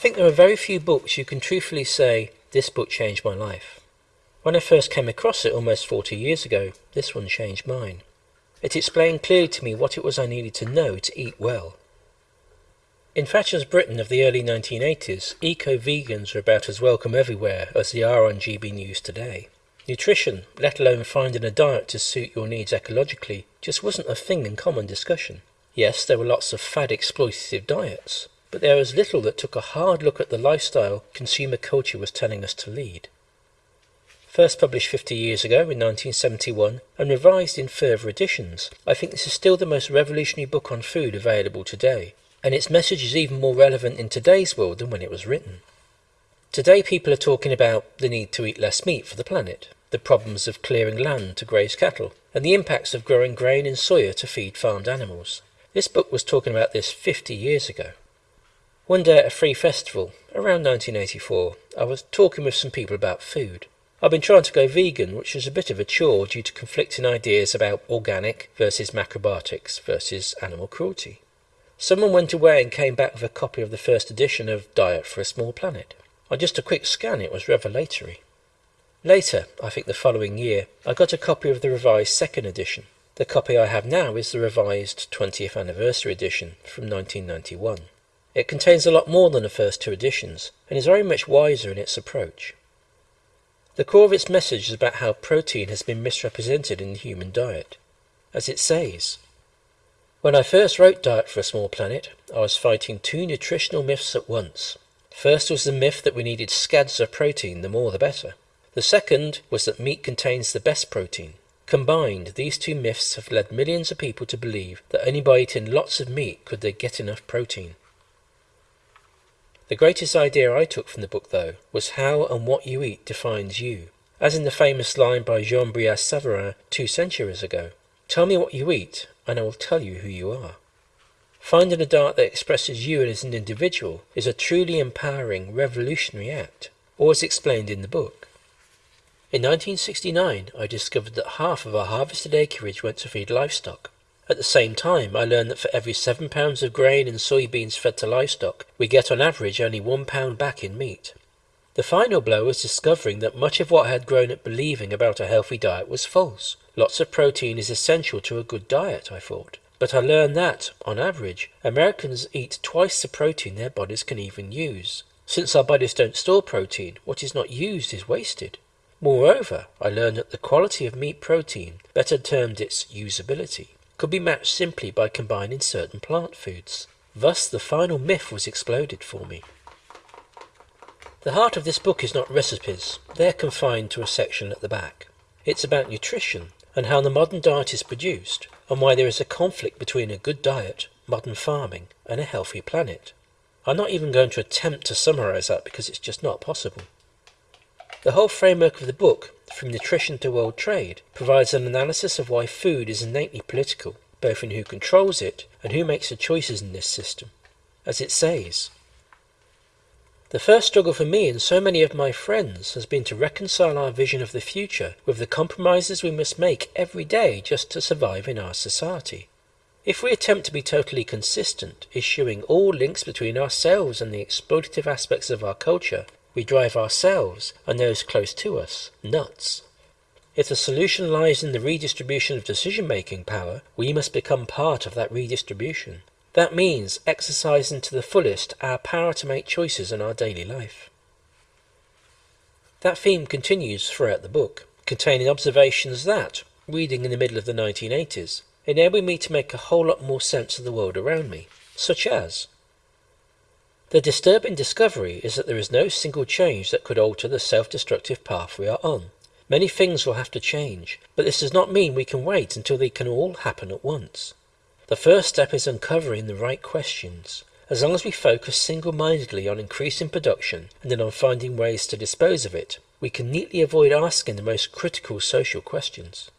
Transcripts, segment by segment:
I think there are very few books you can truthfully say, this book changed my life. When I first came across it almost 40 years ago, this one changed mine. It explained clearly to me what it was I needed to know to eat well. In Thatcher's Britain of the early 1980s, eco-vegans were about as welcome everywhere as they are on GB News today. Nutrition, let alone finding a diet to suit your needs ecologically, just wasn't a thing in common discussion. Yes, there were lots of fad exploitative diets, but there was little that took a hard look at the lifestyle consumer culture was telling us to lead. First published 50 years ago in 1971 and revised in further editions, I think this is still the most revolutionary book on food available today, and its message is even more relevant in today's world than when it was written. Today people are talking about the need to eat less meat for the planet, the problems of clearing land to graze cattle, and the impacts of growing grain and soya to feed farmed animals. This book was talking about this 50 years ago. One day at a free festival, around 1984, I was talking with some people about food. I've been trying to go vegan, which was a bit of a chore due to conflicting ideas about organic versus macrobiotics versus animal cruelty. Someone went away and came back with a copy of the first edition of Diet for a Small Planet. On just a quick scan, it was revelatory. Later, I think the following year, I got a copy of the revised second edition. The copy I have now is the revised 20th anniversary edition from 1991. It contains a lot more than the first two editions and is very much wiser in its approach. The core of its message is about how protein has been misrepresented in the human diet. As it says, When I first wrote Diet for a Small Planet, I was fighting two nutritional myths at once. First was the myth that we needed scads of protein, the more the better. The second was that meat contains the best protein. Combined, these two myths have led millions of people to believe that only by eating lots of meat could they get enough protein. The greatest idea I took from the book, though, was how and what you eat defines you, as in the famous line by Jean Brillat-Savarin two centuries ago. Tell me what you eat, and I will tell you who you are. Finding a diet that expresses you as an individual is a truly empowering, revolutionary act, or as explained in the book. In 1969, I discovered that half of our harvested acreage went to feed livestock. At the same time, I learned that for every 7 pounds of grain and soybeans fed to livestock, we get on average only 1 pound back in meat. The final blow was discovering that much of what I had grown up believing about a healthy diet was false. Lots of protein is essential to a good diet, I thought. But I learned that, on average, Americans eat twice the protein their bodies can even use. Since our bodies don't store protein, what is not used is wasted. Moreover, I learned that the quality of meat protein, better termed its usability, could be matched simply by combining certain plant foods. Thus the final myth was exploded for me. The heart of this book is not recipes, they are confined to a section at the back. It's about nutrition and how the modern diet is produced, and why there is a conflict between a good diet, modern farming, and a healthy planet. I'm not even going to attempt to summarize that because it's just not possible. The whole framework of the book, from nutrition to world trade, provides an analysis of why food is innately political, both in who controls it and who makes the choices in this system. As it says, the first struggle for me and so many of my friends has been to reconcile our vision of the future with the compromises we must make every day just to survive in our society. If we attempt to be totally consistent, eschewing all links between ourselves and the exploitative aspects of our culture, we drive ourselves and those close to us nuts. If the solution lies in the redistribution of decision-making power, we must become part of that redistribution. That means exercising to the fullest our power to make choices in our daily life. That theme continues throughout the book, containing observations that, reading in the middle of the 1980s, enabled me to make a whole lot more sense of the world around me, such as the disturbing discovery is that there is no single change that could alter the self-destructive path we are on. Many things will have to change, but this does not mean we can wait until they can all happen at once. The first step is uncovering the right questions. As long as we focus single-mindedly on increasing production and then on finding ways to dispose of it, we can neatly avoid asking the most critical social questions.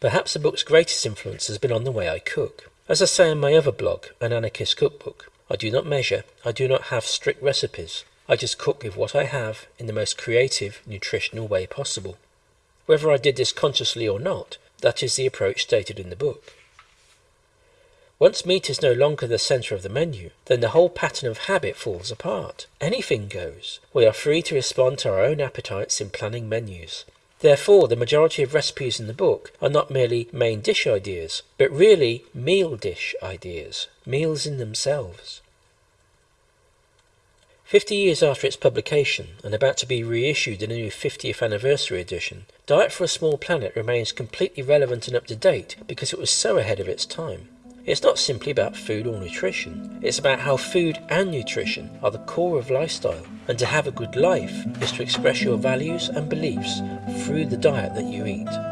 Perhaps the book's greatest influence has been on the way I cook. As I say in my other blog, An Anarchist Cookbook, I do not measure, I do not have strict recipes. I just cook with what I have in the most creative, nutritional way possible. Whether I did this consciously or not, that is the approach stated in the book. Once meat is no longer the centre of the menu, then the whole pattern of habit falls apart. Anything goes. We are free to respond to our own appetites in planning menus. Therefore, the majority of recipes in the book are not merely main dish ideas, but really meal dish ideas, meals in themselves. Fifty years after its publication, and about to be reissued in a new 50th anniversary edition, Diet for a Small Planet remains completely relevant and up to date because it was so ahead of its time. It's not simply about food or nutrition, it's about how food and nutrition are the core of lifestyle, and to have a good life is to express your values and beliefs through the diet that you eat.